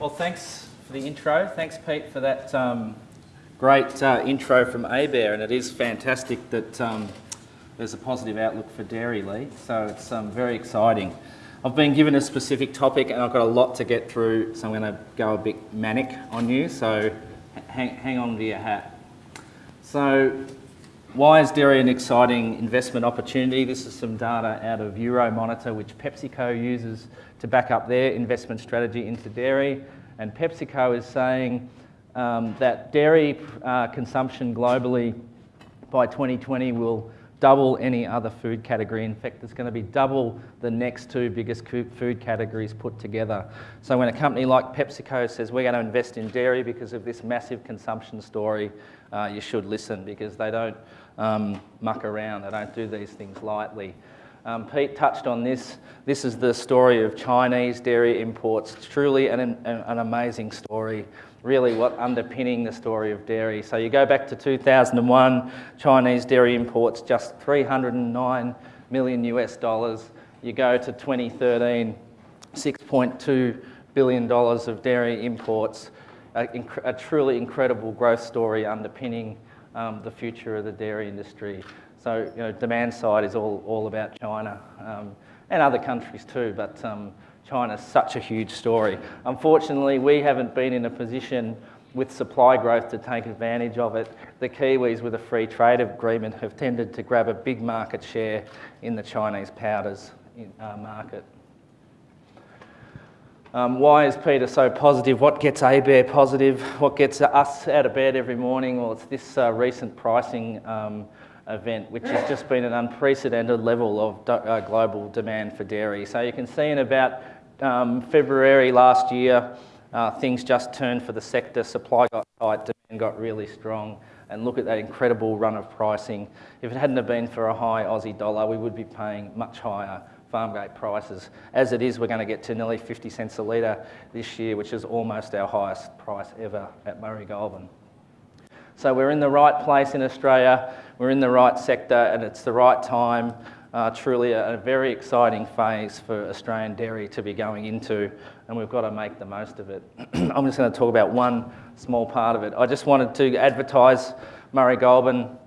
Well, thanks for the intro. Thanks, Pete, for that um, great uh, intro from ABARE, and it is fantastic that um, there's a positive outlook for dairy, Lee. So it's um, very exciting. I've been given a specific topic, and I've got a lot to get through, so I'm going to go a bit manic on you. So hang, hang on to your hat. So why is dairy an exciting investment opportunity? This is some data out of Euromonitor, which PepsiCo uses to back up their investment strategy into dairy. And PepsiCo is saying um, that dairy uh, consumption globally by 2020 will double any other food category. In fact, it's going to be double the next two biggest food categories put together. So when a company like PepsiCo says we're going to invest in dairy because of this massive consumption story, uh, you should listen because they don't um, muck around. They don't do these things lightly. Um, Pete touched on this. This is the story of Chinese dairy imports. It's truly an, an, an, amazing story, really what underpinning the story of dairy. So you go back to 2001, Chinese dairy imports just 309 million US dollars. You go to 2013, 6.2 billion dollars of dairy imports. A, a, truly incredible growth story underpinning um, the future of the dairy industry. So, you know, demand side is all, all about China um, and other countries too, but um, China's such a huge story. Unfortunately, we haven't been in a position with supply growth to take advantage of it. The Kiwis with a free trade agreement have tended to grab a big market share in the Chinese powders uh, market. Um, why is Peter so positive? What gets ABARE positive? What gets us out of bed every morning? Well, it's this uh, recent pricing um, event, which has just been an unprecedented level of uh, global demand for dairy. So you can see in about um, February last year, uh, things just turned for the sector. Supply got tight, demand got really strong. And look at that incredible run of pricing. If it hadn't have been for a high Aussie dollar, we would be paying much higher farm gate prices. As it is, we're going to get to nearly 50 cents a litre this year, which is almost our highest price ever at Murray Goulburn. So we're in the right place in Australia, we're in the right sector, and it's the right time. Uh, truly a, a, very exciting phase for Australian dairy to be going into, and we've got to make the most of it. I'm just going to talk about one small part of it. I just wanted to advertise Murray Goulburn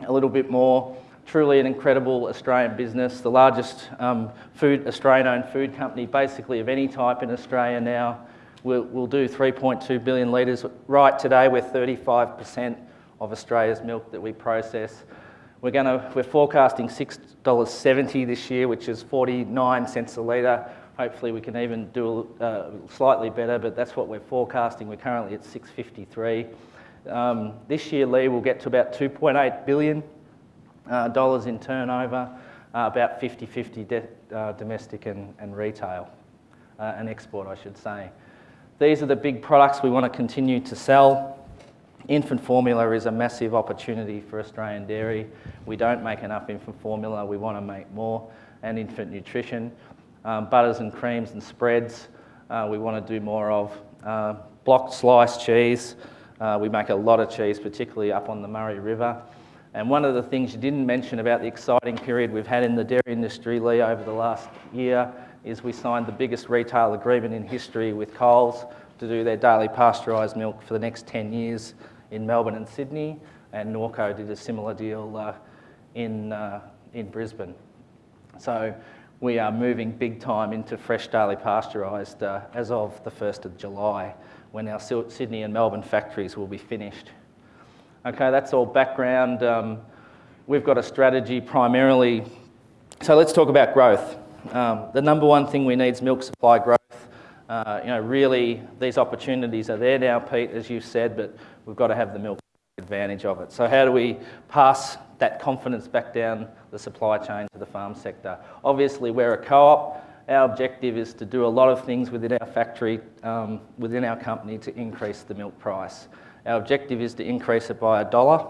a little bit more. Truly an incredible Australian business, the largest um, food Australian-owned food company basically of any type in Australia now. We'll, we'll do 3.2 billion litres. Right today, we're 35% of Australia's milk that we process. We're, gonna, we're forecasting $6.70 this year, which is 49 cents a litre. Hopefully we can even do uh, slightly better, but that's what we're forecasting. We're currently at 653. Um, this year, Lee, we'll get to about 2.8 billion uh, dollars in turnover, uh, about 50-50 uh, domestic and, and retail, uh, and export, I should say. These are the big products we want to continue to sell. Infant formula is a massive opportunity for Australian dairy. We don't make enough infant formula, we want to make more, and infant nutrition. Um, butters and creams and spreads, uh, we want to do more of. Uh, block sliced cheese, uh, we make a lot of cheese, particularly up on the Murray River. And one of the things you didn't mention about the exciting period we've had in the dairy industry, Lee, over the last year is we signed the biggest retail agreement in history with Coles to do their daily pasteurised milk for the next 10 years in Melbourne and Sydney, and Norco did a similar deal uh, in, uh, in Brisbane. So we are moving big time into fresh daily pasteurised uh, as of the 1st of July, when our Sydney and Melbourne factories will be finished. Okay, that's all background. Um, we've got a strategy primarily. So let's talk about growth. Um, the number one thing we need is milk supply growth. Uh, you know, really, these opportunities are there now, Pete, as you said, but we've got to have the milk advantage of it. So how do we pass that confidence back down the supply chain to the farm sector? Obviously, we're a co-op. Our objective is to do a lot of things within our factory, um, within our company to increase the milk price. Our objective is to increase it by a dollar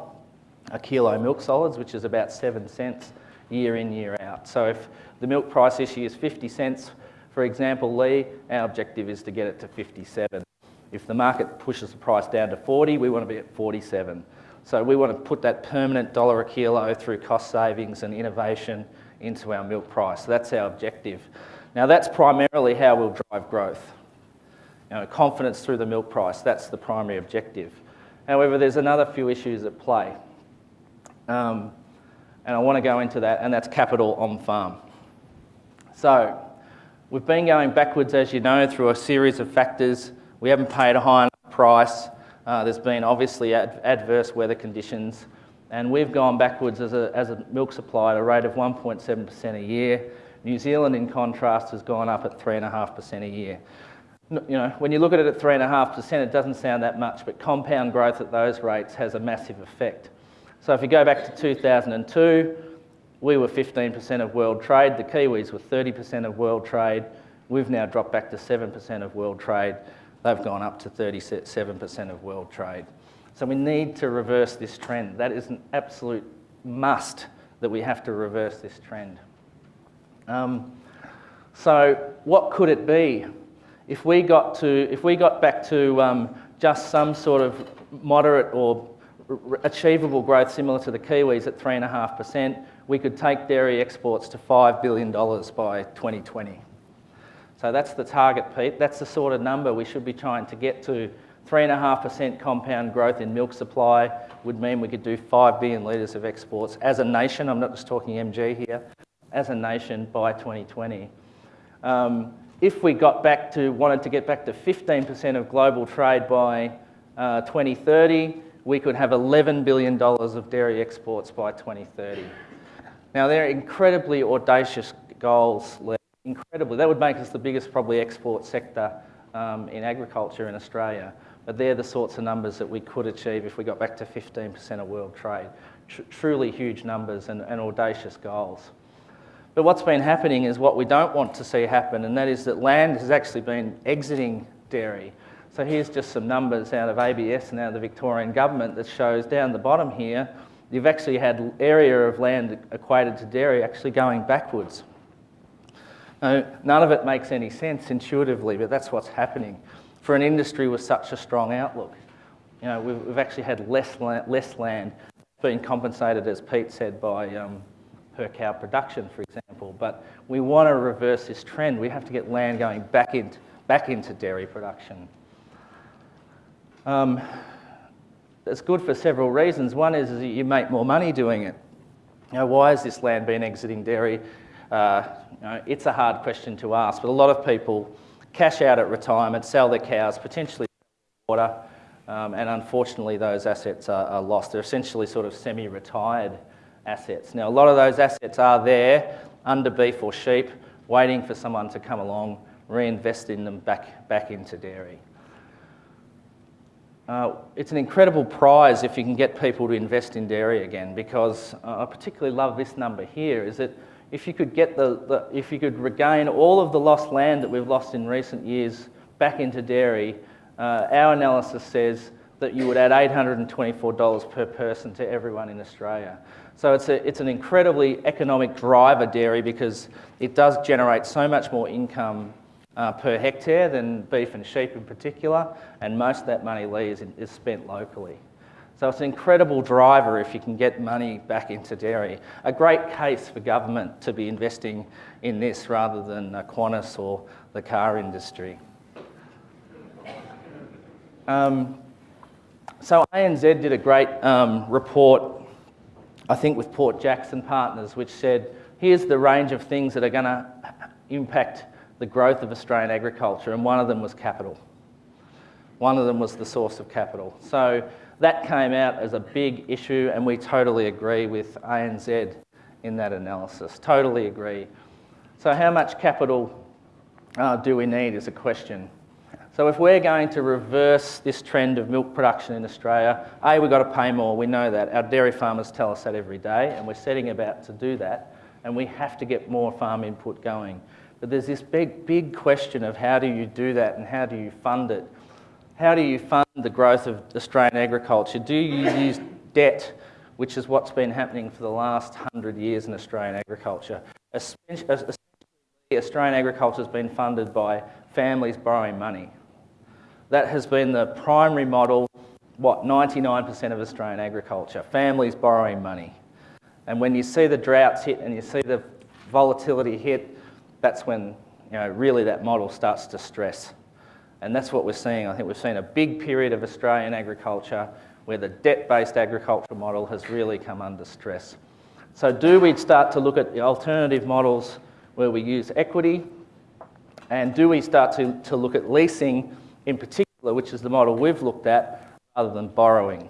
a kilo milk solids, which is about seven cents year in, year out. So if the milk price issue is 50 cents, for example, Lee, our objective is to get it to 57. If the market pushes the price down to 40, we want to be at 47. So we want to put that permanent dollar a kilo through cost savings and innovation into our milk price. That's our objective. Now that's primarily how we'll drive growth. you know, confidence through the milk price. That's the primary objective. However, there's another few issues at play. Um, and I want to go into that, and that's capital on farm. So, we've been going backwards, as you know, through a series of factors. We haven't paid a high enough price. Uh, there's been obviously ad adverse weather conditions, and we've gone backwards as a, as a milk supply at a rate of 1.7% a year. New Zealand, in contrast, has gone up at 3.5% a year. You know, when you look at it at 3.5%, it doesn't sound that much, but compound growth at those rates has a massive effect. So if you go back to 2002, we were 15% of world trade, the Kiwis were 30% of world trade. We've now dropped back to 7% of world trade. They've gone up to 37% of world trade. So we need to reverse this trend. That is an absolute must that we have to reverse this trend. Um, so what could it be? If we got, to, if we got back to um, just some sort of moderate or achievable growth similar to the Kiwis at 3.5%, we could take dairy exports to $5 billion by 2020. So that's the target, Pete. That's the sort of number we should be trying to get to. 3.5% compound growth in milk supply would mean we could do 5 billion litres of exports as a nation. I'm not just talking MG here. As a nation by 2020. Um, if we got back to, wanted to get back to 15% of global trade by uh, 2030, we could have $11 billion of dairy exports by 2030. Now, they're incredibly audacious goals, incredibly. That would make us the biggest, probably, export sector um, in agriculture in Australia. But they're the sorts of numbers that we could achieve if we got back to 15% of world trade. Tr truly huge numbers and, and audacious goals. But what's been happening is what we don't want to see happen, and that is that land has actually been exiting dairy. So here's just some numbers out of ABS and out of the Victorian government that shows down the bottom here, you've actually had area of land equated to dairy actually going backwards. Now, none of it makes any sense intuitively, but that's what's happening. For an industry with such a strong outlook, you know, we've, we've actually had less land, less land being compensated, as Pete said, by um, per cow production, for example. But we want to reverse this trend. We have to get land going back into, back into dairy production. Um, it's good for several reasons. One is, is you make more money doing it. You know, why has this land been exiting dairy? Uh, you know, it's a hard question to ask, but a lot of people cash out at retirement, sell their cows, potentially water, um, and unfortunately those assets are, are lost. They're essentially sort of semi-retired assets. Now, a lot of those assets are there under beef or sheep, waiting for someone to come along, reinvest in them back, back into dairy. Uh, it's an incredible prize if you can get people to invest in dairy again because uh, I particularly love this number here is that if you could get the, the, if you could regain all of the lost land that we've lost in recent years back into dairy, uh, our analysis says that you would add $824 per person to everyone in Australia. So it's, a, it's an incredibly economic driver dairy because it does generate so much more income uh, per hectare than beef and sheep in particular, and most of that money is, is spent locally. So it's an incredible driver if you can get money back into dairy. A great case for government to be investing in this rather than Qantas or the car industry. Um, so ANZ did a great um, report, I think with Port Jackson Partners, which said, here's the range of things that are going to impact the growth of Australian agriculture, and one of them was capital. One of them was the source of capital. So that came out as a big issue, and we totally agree with ANZ in that analysis. Totally agree. So, how much capital uh, do we need is a question. So, if we're going to reverse this trend of milk production in Australia, A, we've got to pay more, we know that. Our dairy farmers tell us that every day, and we're setting about to do that, and we have to get more farm input going. But there's this big, big question of how do you do that and how do you fund it? How do you fund the growth of Australian agriculture? Do you use debt, which is what's been happening for the last hundred years in Australian agriculture? Essentially, Australian agriculture has been funded by families borrowing money. That has been the primary model, what, 99% of Australian agriculture, families borrowing money. And when you see the droughts hit and you see the volatility hit, that's when you know, really that model starts to stress. And that's what we're seeing. I think we've seen a big period of Australian agriculture where the debt-based agricultural model has really come under stress. So do we start to look at the alternative models where we use equity? And do we start to, to look at leasing in particular, which is the model we've looked at, rather than borrowing?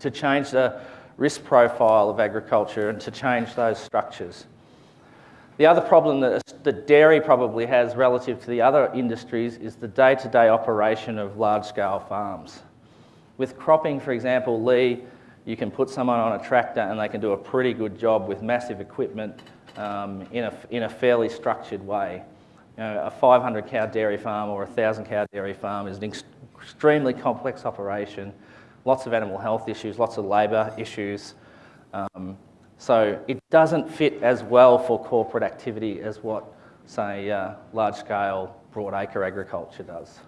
To change the risk profile of agriculture and to change those structures. The other problem that, dairy probably has relative to the other industries is the day-to-day operation of large-scale farms. With cropping, for example, Lee, you can put someone on a tractor and they can do a pretty good job with massive equipment um, in, a, in a fairly structured way. You know, a 500 cow dairy farm or a 1,000 cow dairy farm is an ex extremely complex operation, lots of animal health issues, lots of labour issues. Um, so it doesn't fit as well for corporate activity as what, say, uh, large-scale broadacre agriculture does.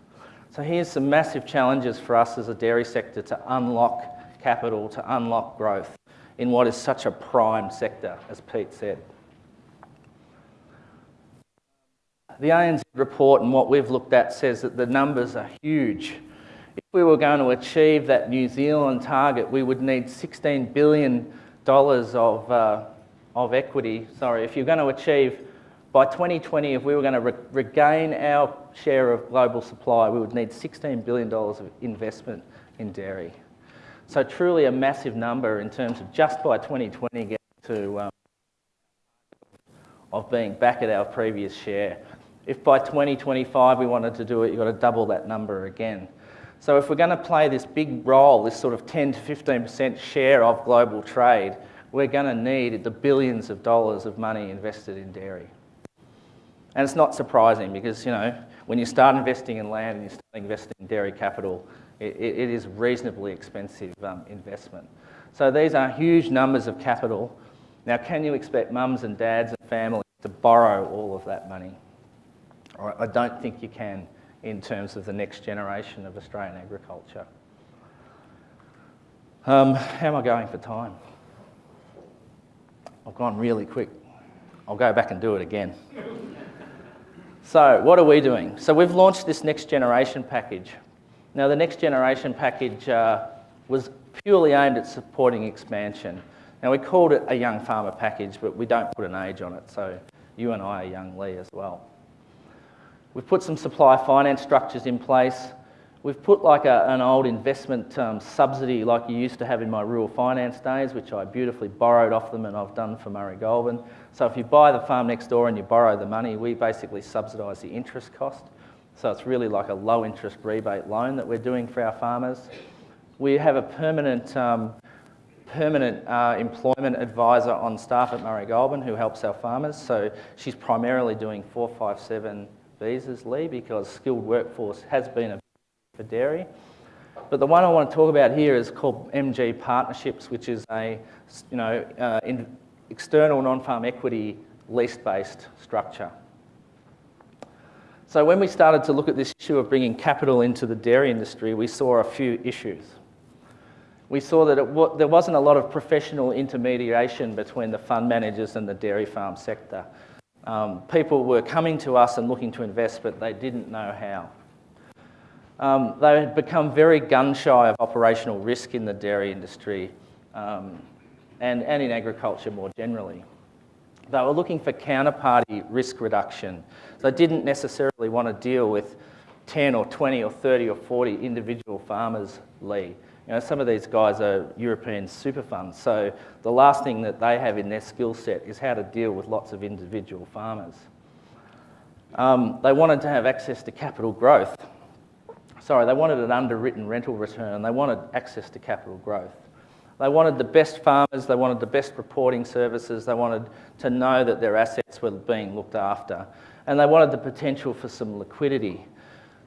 So here's some massive challenges for us as a dairy sector to unlock capital, to unlock growth in what is such a prime sector, as Pete said. The ANZ report and what we've looked at says that the numbers are huge. If we were going to achieve that New Zealand target, we would need $16 billion of, uh, of equity. Sorry, if you're going to achieve by 2020, if we were going to re regain our share of global supply, we would need $16 billion of investment in dairy. So truly a massive number in terms of just by 2020 getting to um, of being back at our previous share. If by 2025 we wanted to do it, you've got to double that number again. So if we're going to play this big role, this sort of 10 to 15% share of global trade, we're going to need the billions of dollars of money invested in dairy. And it's not surprising because, you know, when you start investing in land and you start investing in dairy capital, it, it is reasonably expensive um, investment. So these are huge numbers of capital. Now, can you expect mums and dads and families to borrow all of that money? I don't think you can in terms of the next generation of Australian agriculture. Um, how am I going for time? I've gone really quick. I'll go back and do it again. So what are we doing? So we've launched this next generation package. Now the next generation package uh, was purely aimed at supporting expansion. Now we called it a young farmer package, but we don't put an age on it, so you and I are young Lee as well. We've put some supply finance structures in place. We've put like a, an old investment um, subsidy like you used to have in my rural finance days, which I beautifully borrowed off them and I've done for Murray Goulburn. So if you buy the farm next door and you borrow the money, we basically subsidise the interest cost. So it's really like a low interest rebate loan that we're doing for our farmers. We have a permanent, um, permanent uh, employment advisor on staff at Murray Goulburn who helps our farmers. So she's primarily doing 457 because skilled workforce has been a for dairy. But the one I want to talk about here is called MG Partnerships, which is a you know, uh, external non-farm equity lease-based structure. So when we started to look at this issue of bringing capital into the dairy industry, we saw a few issues. We saw that there wasn't a lot of professional intermediation between the fund managers and the dairy farm sector. Um, people were coming to us and looking to invest, but they didn't know how. Um, they had become very gun-shy of operational risk in the dairy industry um, and, and in agriculture more generally. They were looking for counterparty risk reduction. They didn't necessarily want to deal with 10 or 20 or 30 or 40 individual farmers, Lee. You know, some of these guys are European super funds, so the last thing that they have in their skill set is how to deal with lots of individual farmers. Um, they wanted to have access to capital growth sorry, they wanted an underwritten rental return. They wanted access to capital growth. They wanted the best farmers, they wanted the best reporting services, they wanted to know that their assets were being looked after. And they wanted the potential for some liquidity.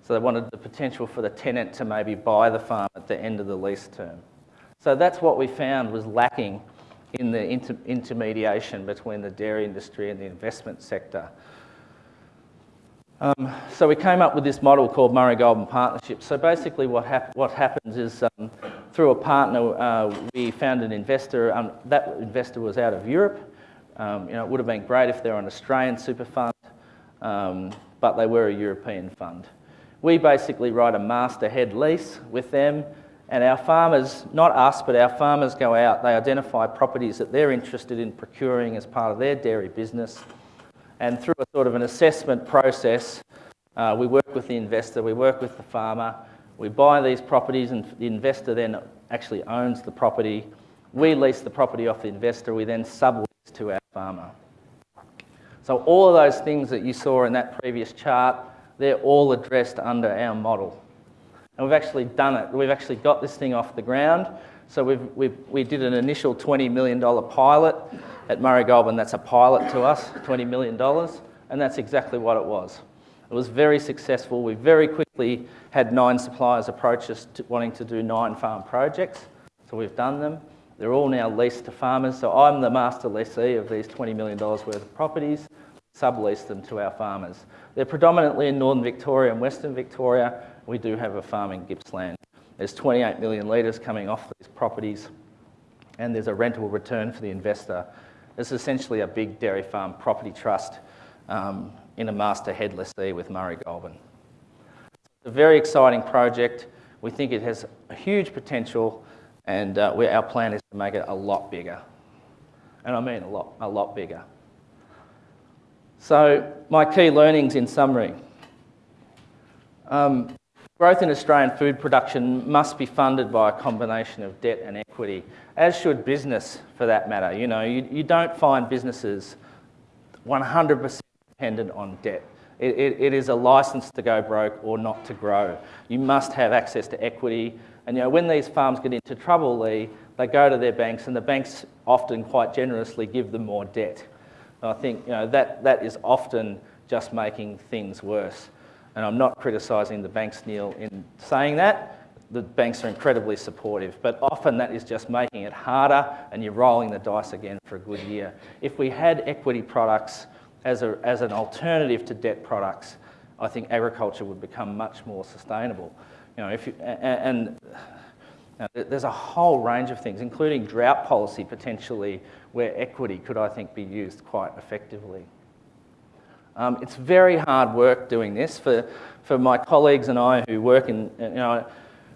So they wanted the potential for the tenant to maybe buy the farm at the end of the lease term. So that's what we found was lacking in the inter intermediation between the dairy industry and the investment sector. Um, so we came up with this model called Murray Goulburn Partnership. So basically what, hap what happens is um, through a partner, uh, we found an investor. Um, that investor was out of Europe. Um, you know, it would have been great if they were an Australian super fund, um, but they were a European fund. We basically write a master head lease with them, and our farmers, not us, but our farmers go out, they identify properties that they're interested in procuring as part of their dairy business. And through a sort of an assessment process, uh, we work with the investor, we work with the farmer, we buy these properties, and the investor then actually owns the property. We lease the property off the investor, we then sublease to our farmer. So all of those things that you saw in that previous chart, they're all addressed under our model. And we've actually done it. We've actually got this thing off the ground. So we've, we've, we did an initial $20 million pilot at Murray Goulburn. That's a pilot to us, $20 million. And that's exactly what it was. It was very successful. We very quickly had nine suppliers approach us to wanting to do nine farm projects. So we've done them. They're all now leased to farmers. So I'm the master lessee of these $20 million worth of properties, sublease them to our farmers. They're predominantly in northern Victoria and western Victoria. We do have a farm in Gippsland. There's 28 million litres coming off these properties, and there's a rental return for the investor. It's essentially a big dairy farm property trust um, in a master head lessee with Murray Goulburn. It's a very exciting project. We think it has a huge potential, and uh, our plan is to make it a lot bigger. And I mean a lot, a lot bigger. So, my key learnings in summary. Um, growth in Australian food production must be funded by a combination of debt and equity, as should business for that matter. You know, you, you don't find businesses 100% dependent on debt. It, it, it is a license to go broke or not to grow. You must have access to equity. And you know, when these farms get into trouble, they, they go to their banks, and the banks often quite generously give them more debt. I think you know, that, that is often just making things worse. And I'm not criticising the banks, Neil, in saying that. The banks are incredibly supportive, but often that is just making it harder and you're rolling the dice again for a good year. If we had equity products as, a, as an alternative to debt products, I think agriculture would become much more sustainable. You know, if you, and, and now, there's a whole range of things, including drought policy potentially, where equity could, I think, be used quite effectively. Um, it's very hard work doing this for, for my colleagues and I who work in, you know,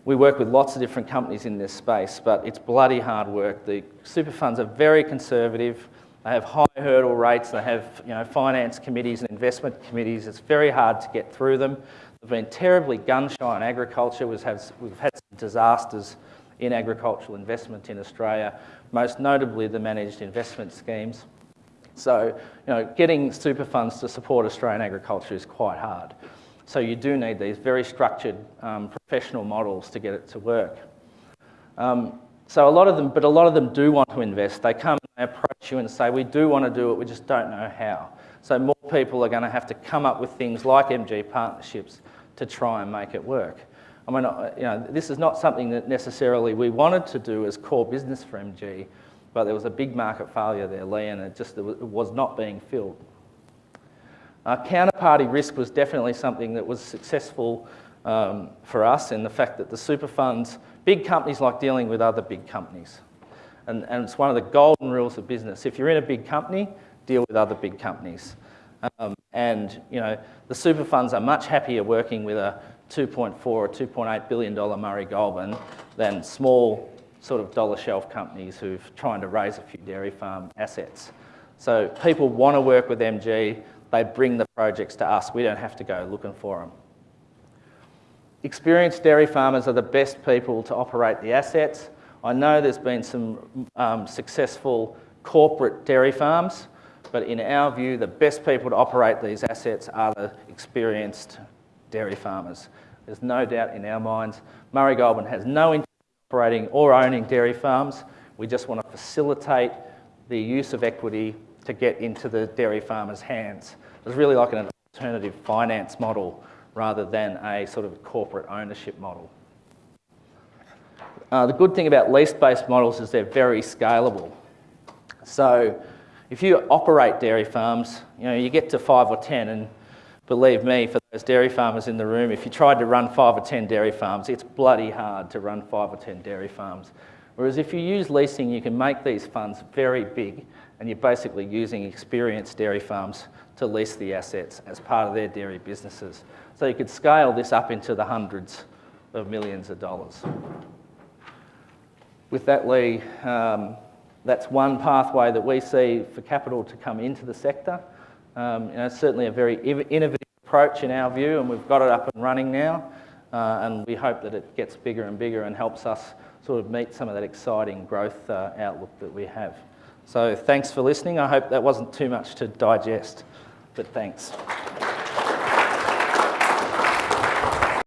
we work with lots of different companies in this space, but it's bloody hard work. The super funds are very conservative. They have high hurdle rates. They have you know, finance committees and investment committees. It's very hard to get through them. They've been terribly gun shy in agriculture. We've had, we've had some disasters in agricultural investment in Australia, most notably the managed investment schemes. So, you know, getting super funds to support Australian agriculture is quite hard. So you do need these very structured um, professional models to get it to work. Um, so a lot of them, but a lot of them do want to invest. They come and they approach you and say, we do want to do it, we just don't know how. So more people are going to have to come up with things like MG partnerships to try and make it work. I mean, uh, you know, this is not something that necessarily we wanted to do as core business for MG, but there was a big market failure there, Lee, and it just it was not being filled. Uh, counterparty risk was definitely something that was successful um, for us in the fact that the super funds, big companies like dealing with other big companies. And, and it's one of the golden rules of business. If you're in a big company, deal with other big companies. Um, and you know, the super funds are much happier working with a 2.4 or 2.8 billion dollar Murray Goulburn than small sort of dollar shelf companies who've trying to raise a few dairy farm assets. So people want to work with MG, they bring the projects to us, we don't have to go looking for them. Experienced dairy farmers are the best people to operate the assets. I know there's been some um, successful corporate dairy farms, but in our view, the best people to operate these assets are the experienced dairy farmers. There's no doubt in our minds. Murray Goulburn has no interest in operating or owning dairy farms. We just want to facilitate the use of equity to get into the dairy farmers' hands. It's really like an alternative finance model rather than a sort of corporate ownership model. Uh, the good thing about lease-based models is they're very scalable. So if you operate dairy farms, you know, you get to five or 10 and believe me, for those dairy farmers in the room, if you tried to run five or 10 dairy farms, it's bloody hard to run five or 10 dairy farms. Whereas if you use leasing, you can make these funds very big and you're basically using experienced dairy farms to lease the assets as part of their dairy businesses. So you could scale this up into the hundreds of millions of dollars. With that, Lee, um, that's one pathway that we see for capital to come into the sector. Um, you know, certainly a very innovative approach in our view, and we've got it up and running now. Uh, and we hope that it gets bigger and bigger and helps us sort of meet some of that exciting growth uh, outlook that we have. So thanks for listening. I hope that wasn't too much to digest, but thanks.